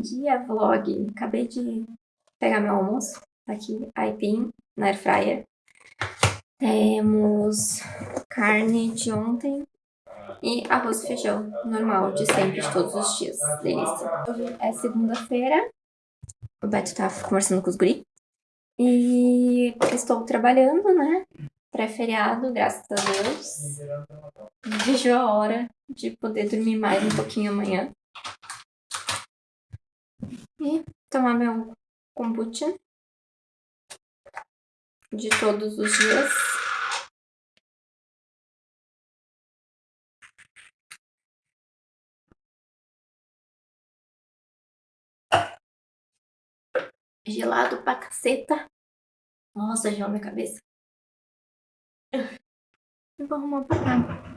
dia, vlog. Acabei de pegar meu almoço. Tá aqui, aipim na airfryer. Temos carne de ontem e arroz e feijão normal, de sempre, de todos os dias. Delícia. Hoje é segunda-feira. O Beto tá conversando com os guri. E estou trabalhando, né? Pré-feriado, graças a Deus. Vejo a hora de poder dormir mais um pouquinho amanhã. E tomar meu kombucha de todos os dias. Gelado pra caceta. Nossa, gelou minha cabeça. Vou arrumar pra cá.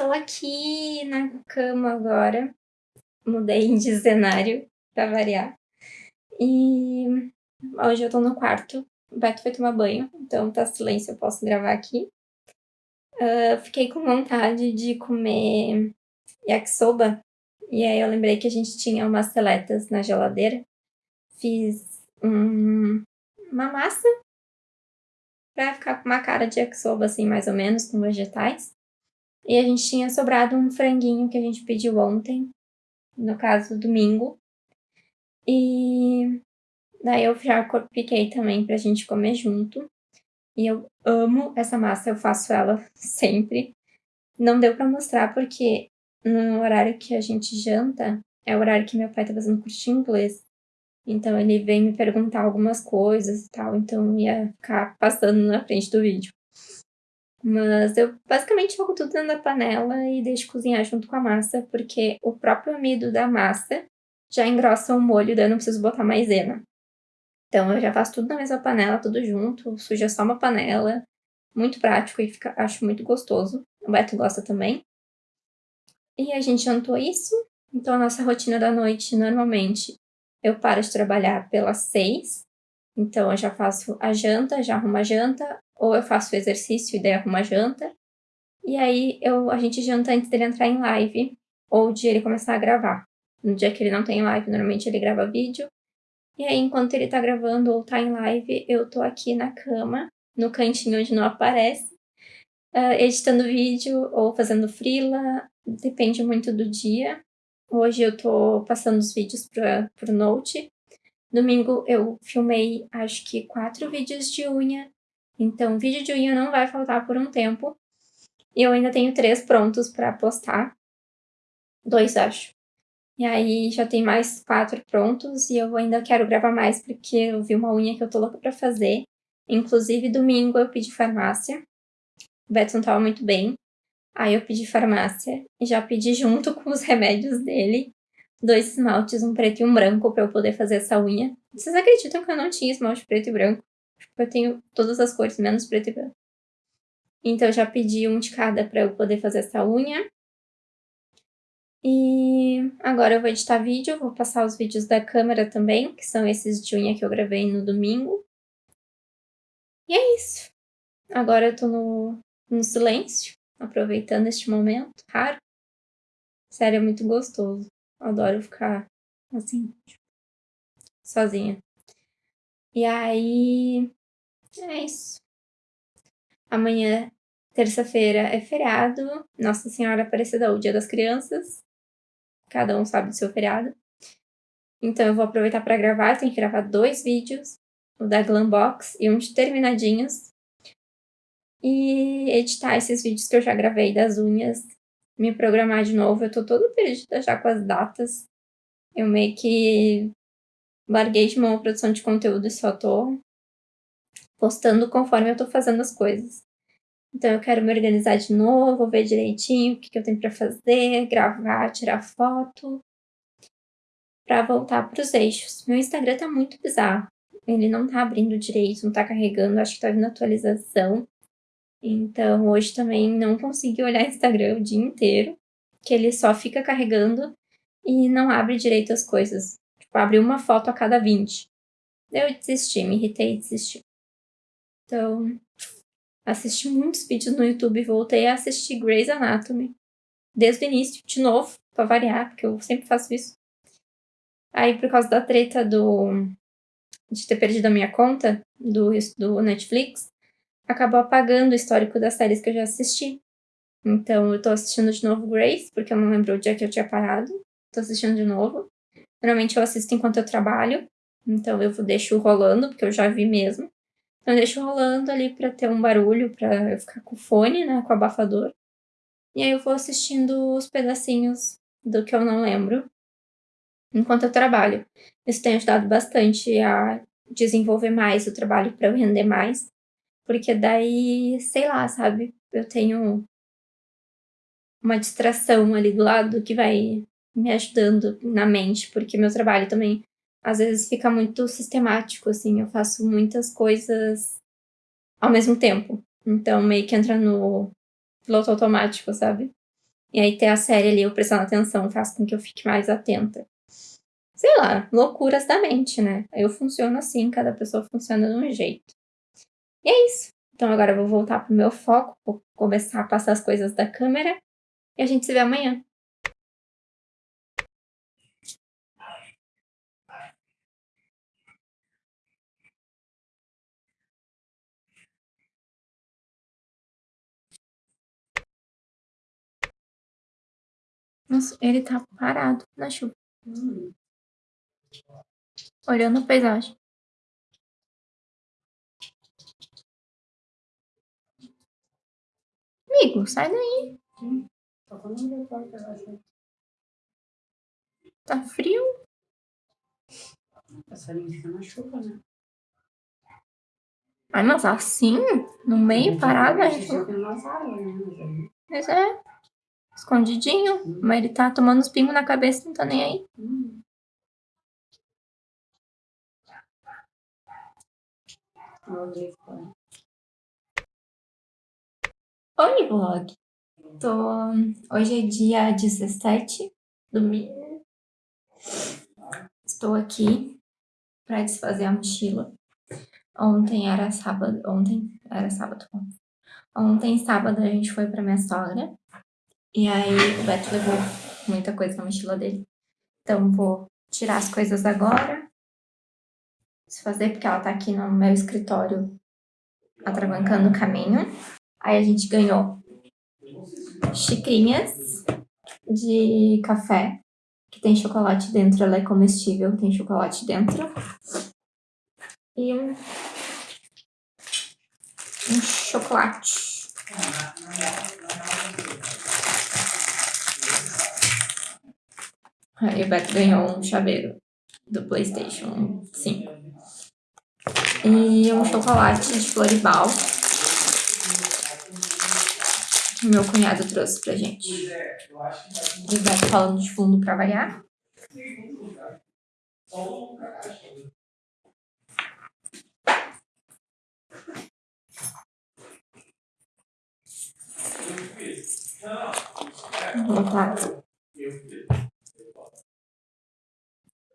Estou aqui na cama agora. Mudei de cenário para variar. E hoje eu tô no quarto. O Beto foi tomar banho, então tá silêncio, eu posso gravar aqui. Uh, fiquei com vontade de comer yakisoba. E aí eu lembrei que a gente tinha umas seletas na geladeira. Fiz um, uma massa pra ficar com uma cara de yakisoba, assim, mais ou menos, com vegetais. E a gente tinha sobrado um franguinho que a gente pediu ontem, no caso, domingo. E daí eu já piquei também pra gente comer junto. E eu amo essa massa, eu faço ela sempre. Não deu pra mostrar porque no horário que a gente janta, é o horário que meu pai tá fazendo curso de inglês. Então ele vem me perguntar algumas coisas e tal, então ia ficar passando na frente do vídeo. Mas eu basicamente jogo tudo da panela e deixo cozinhar junto com a massa, porque o próprio amido da massa já engrossa o molho, daí eu não preciso botar maisena. Então eu já faço tudo na mesma panela, tudo junto, suja só uma panela. Muito prático e fica, acho muito gostoso. O Beto gosta também. E a gente jantou isso. Então a nossa rotina da noite, normalmente, eu paro de trabalhar pelas seis. Então eu já faço a janta, já arrumo a janta, ou eu faço exercício e daí arrumo janta. E aí eu, a gente janta antes dele entrar em live, ou de ele começar a gravar. No dia que ele não tem live, normalmente ele grava vídeo. E aí, enquanto ele tá gravando ou tá em live, eu tô aqui na cama, no cantinho onde não aparece, uh, editando vídeo ou fazendo freela, depende muito do dia. Hoje eu tô passando os vídeos para pro Note. Domingo eu filmei, acho que quatro vídeos de unha então, vídeo de unha não vai faltar por um tempo. E eu ainda tenho três prontos para postar. Dois, acho. E aí já tem mais quatro prontos e eu ainda quero gravar mais porque eu vi uma unha que eu tô louca pra fazer. Inclusive, domingo eu pedi farmácia. O Beto não tava muito bem. Aí eu pedi farmácia e já pedi junto com os remédios dele dois esmaltes, um preto e um branco, pra eu poder fazer essa unha. Vocês acreditam que eu não tinha esmalte preto e branco? Eu tenho todas as cores, menos preto e branco. Então, eu já pedi um de cada para eu poder fazer essa unha. E agora eu vou editar vídeo, vou passar os vídeos da câmera também, que são esses de unha que eu gravei no domingo. E é isso. Agora eu tô no, no silêncio, aproveitando este momento raro. Sério, é muito gostoso. Adoro ficar assim, tipo, sozinha. E aí, é isso. Amanhã, terça-feira, é feriado. Nossa Senhora Aparecida, o Dia das Crianças. Cada um sabe do seu feriado. Então eu vou aproveitar para gravar. Tenho que gravar dois vídeos. O da Glambox e um de terminadinhos. E editar esses vídeos que eu já gravei das unhas. Me programar de novo. Eu tô toda perdida já com as datas. Eu meio que larguei de mão a produção de conteúdo e só tô postando conforme eu tô fazendo as coisas. Então eu quero me organizar de novo, ver direitinho o que, que eu tenho para fazer, gravar, tirar foto, para voltar para os eixos. Meu Instagram tá muito bizarro. Ele não tá abrindo direito, não tá carregando, acho que tá vindo atualização. Então hoje também não consegui olhar Instagram o dia inteiro, que ele só fica carregando e não abre direito as coisas. Tipo, uma foto a cada 20. Eu desisti, me irritei e desisti. Então, assisti muitos vídeos no YouTube, voltei a assistir Grey's Anatomy. Desde o início, de novo, pra variar, porque eu sempre faço isso. Aí, por causa da treta do... de ter perdido a minha conta do, do Netflix, acabou apagando o histórico das séries que eu já assisti. Então, eu tô assistindo de novo Grace, porque eu não lembro o dia que eu tinha parado. Tô assistindo de novo. Normalmente eu assisto enquanto eu trabalho, então eu deixo rolando, porque eu já vi mesmo. Então eu deixo rolando ali pra ter um barulho, pra eu ficar com o fone, né, com o abafador. E aí eu vou assistindo os pedacinhos do que eu não lembro enquanto eu trabalho. Isso tem ajudado bastante a desenvolver mais o trabalho para eu render mais. Porque daí, sei lá, sabe? Eu tenho uma distração ali do lado que vai me ajudando na mente, porque meu trabalho também às vezes fica muito sistemático, assim, eu faço muitas coisas ao mesmo tempo. Então meio que entra no piloto automático, sabe? E aí ter a série ali, eu prestando atenção, faz com que eu fique mais atenta. Sei lá, loucuras da mente, né? Eu funciono assim, cada pessoa funciona de um jeito. E é isso. Então agora eu vou voltar pro meu foco, vou começar a passar as coisas da câmera e a gente se vê amanhã. Nossa, ele tá parado na chuva. Hum. Olhando a paisagem. Amigo, sai daí. Tá frio? Passarinho tá na chuva, né? Ai, mas assim? No meio, parado. Né? Mas é. Escondidinho. Mas ele tá tomando os pingos na cabeça, não tá nem aí. Oi, vlog. Tô... Hoje é dia 17, domingo. Estou aqui para desfazer a mochila. Ontem era sábado, ontem era sábado. Ontem, sábado, a gente foi pra minha sogra. E aí o Beto levou muita coisa na mochila dele. Então vou tirar as coisas agora. Desfazer, porque ela tá aqui no meu escritório atravancando o caminho. Aí a gente ganhou xicrinhas de café, que tem chocolate dentro, ela é comestível, tem chocolate dentro. E um, um chocolate. O Beto ganhou um chaveiro do Playstation 5. E um chocolate de Floribal meu cunhado trouxe pra gente. E vai falando de fundo pra variar. Botar o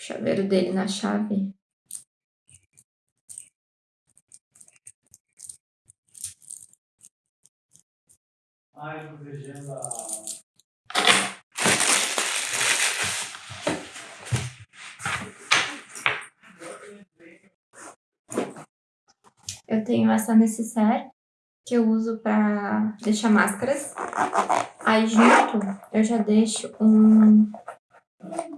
chaveiro dele na chave. Ai, legenda. Eu tenho essa necessaire que eu uso para deixar máscaras. Aí junto eu já deixo um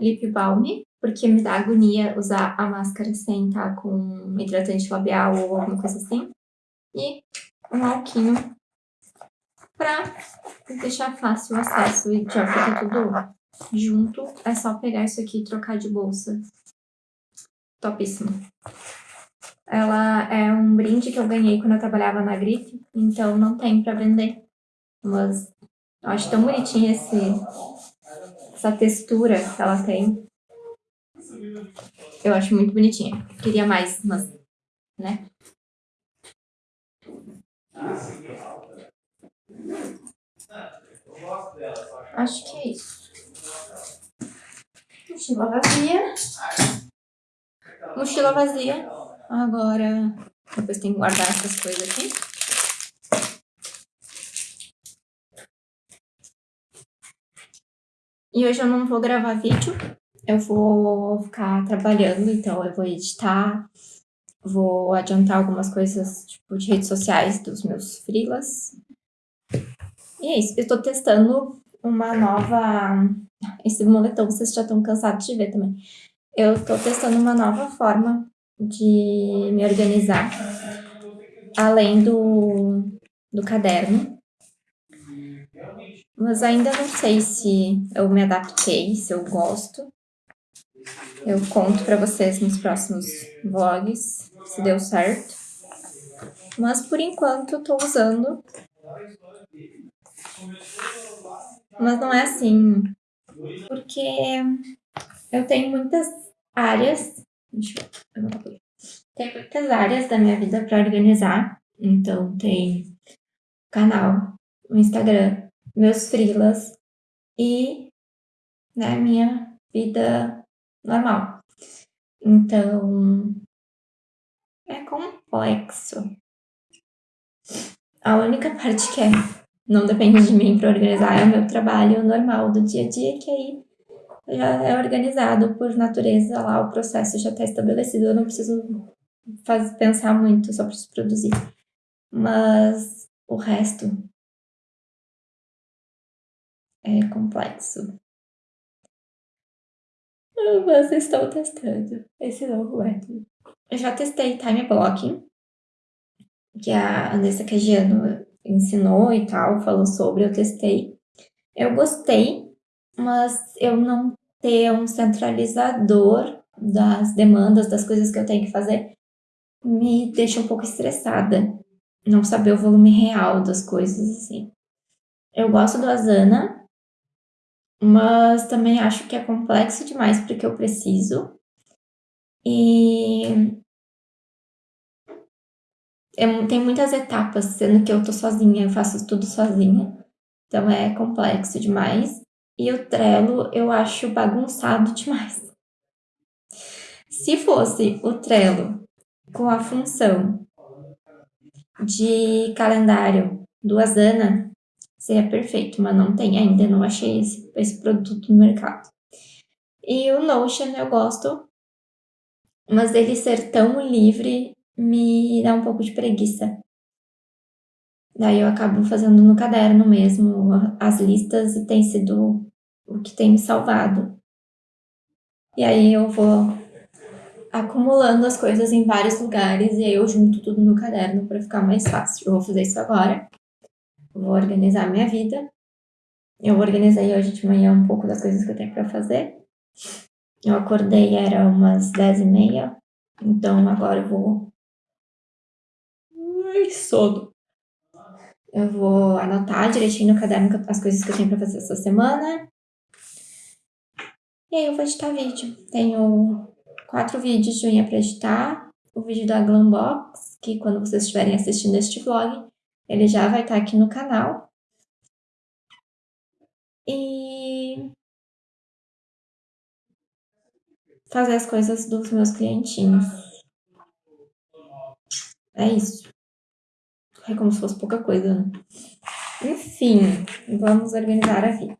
lip balm, porque me dá agonia usar a máscara sem estar com hidratante labial ou alguma coisa assim. E um alquinho para deixar fácil o acesso e já fica tudo junto. É só pegar isso aqui e trocar de bolsa. Topíssimo. Ela é um brinde que eu ganhei quando eu trabalhava na grife, então não tem pra vender. Mas eu acho tão bonitinha esse, essa textura que ela tem. Eu acho muito bonitinha. Queria mais, mas, né? Acho que é isso. Mochila vazia. Mochila vazia. Agora, depois tem que guardar essas coisas aqui. E hoje eu não vou gravar vídeo. Eu vou ficar trabalhando, então eu vou editar. Vou adiantar algumas coisas, tipo, de redes sociais dos meus freelas. E é isso. Eu tô testando uma nova... Esse moletom vocês já estão cansados de ver também. Eu tô testando uma nova forma de me organizar, além do, do caderno. Mas ainda não sei se eu me adaptei, se eu gosto. Eu conto pra vocês nos próximos vlogs, se deu certo. Mas por enquanto eu tô usando. Mas não é assim, porque eu tenho muitas áreas Deixa eu Tem muitas áreas da minha vida para organizar. Então, tem canal, o Instagram, meus freelas e né, minha vida normal. Então, é complexo. A única parte que é, não depende de mim para organizar é o meu trabalho normal do dia a dia, que aí já é organizado por natureza lá, o processo já está estabelecido, eu não preciso faz, pensar muito, só preciso produzir. Mas o resto é complexo. Mas estou testando esse novo método. Eu já testei time blocking, que a Andressa Cagiano ensinou e tal, falou sobre, eu testei. Eu gostei, mas eu não ter um centralizador das demandas, das coisas que eu tenho que fazer, me deixa um pouco estressada. Não saber o volume real das coisas, assim. Eu gosto do Asana, mas também acho que é complexo demais porque eu preciso. E tem muitas etapas, sendo que eu tô sozinha, eu faço tudo sozinha. Então é complexo demais. E o Trello eu acho bagunçado demais. Se fosse o Trello com a função de calendário do Asana, seria perfeito, mas não tem ainda, não achei esse, esse produto no mercado. E o Notion eu gosto, mas ele ser tão livre me dá um pouco de preguiça. Daí eu acabo fazendo no caderno mesmo as listas e tem sido o que tem me salvado. E aí eu vou acumulando as coisas em vários lugares e aí eu junto tudo no caderno para ficar mais fácil. Eu vou fazer isso agora. Vou organizar minha vida. Eu organizei hoje de manhã um pouco das coisas que eu tenho para fazer. Eu acordei, era umas dez e meia. Então agora eu vou... Ai, sono. Eu vou anotar direitinho no caderno as coisas que eu tenho para fazer essa semana. E aí eu vou editar vídeo. Tenho quatro vídeos de unha para editar. O vídeo da Glambox, que quando vocês estiverem assistindo este vlog, ele já vai estar tá aqui no canal. E fazer as coisas dos meus clientinhos. É isso. É como se fosse pouca coisa, né? Enfim, vamos organizar a vida.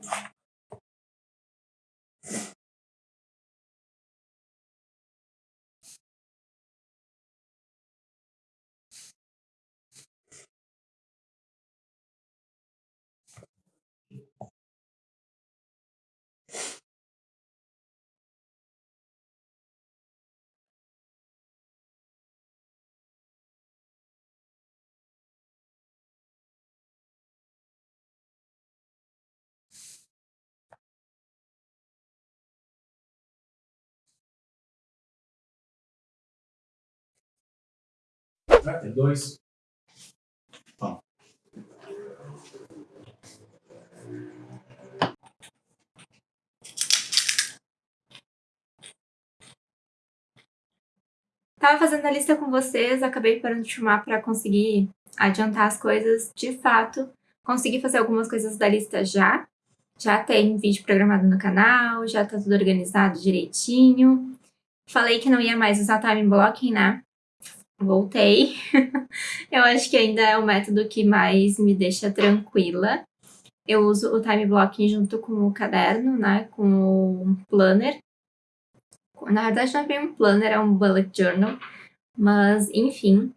Vai ter dois. Bom. Tava fazendo a lista com vocês, acabei parando de filmar para conseguir adiantar as coisas. De fato, consegui fazer algumas coisas da lista já. Já tem vídeo programado no canal, já tá tudo organizado direitinho. Falei que não ia mais usar time blocking, né? Voltei. Eu acho que ainda é o método que mais me deixa tranquila. Eu uso o time blocking junto com o caderno, né? Com o planner. Na verdade, não é bem um planner, é um bullet journal. Mas, enfim.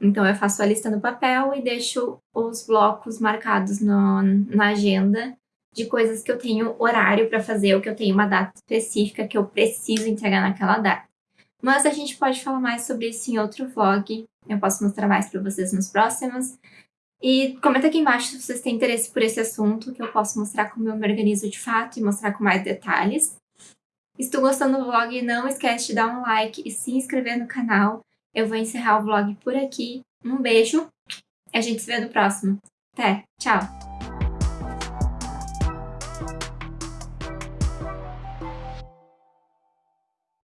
Então, eu faço a lista no papel e deixo os blocos marcados no, na agenda de coisas que eu tenho horário para fazer ou que eu tenho uma data específica que eu preciso entregar naquela data. Mas a gente pode falar mais sobre isso em outro vlog. Eu posso mostrar mais para vocês nos próximos. E comenta aqui embaixo se vocês têm interesse por esse assunto, que eu posso mostrar como eu me organizo de fato e mostrar com mais detalhes. Se tu gostando do vlog, não esquece de dar um like e se inscrever no canal. Eu vou encerrar o vlog por aqui. Um beijo e a gente se vê no próximo. Até, tchau!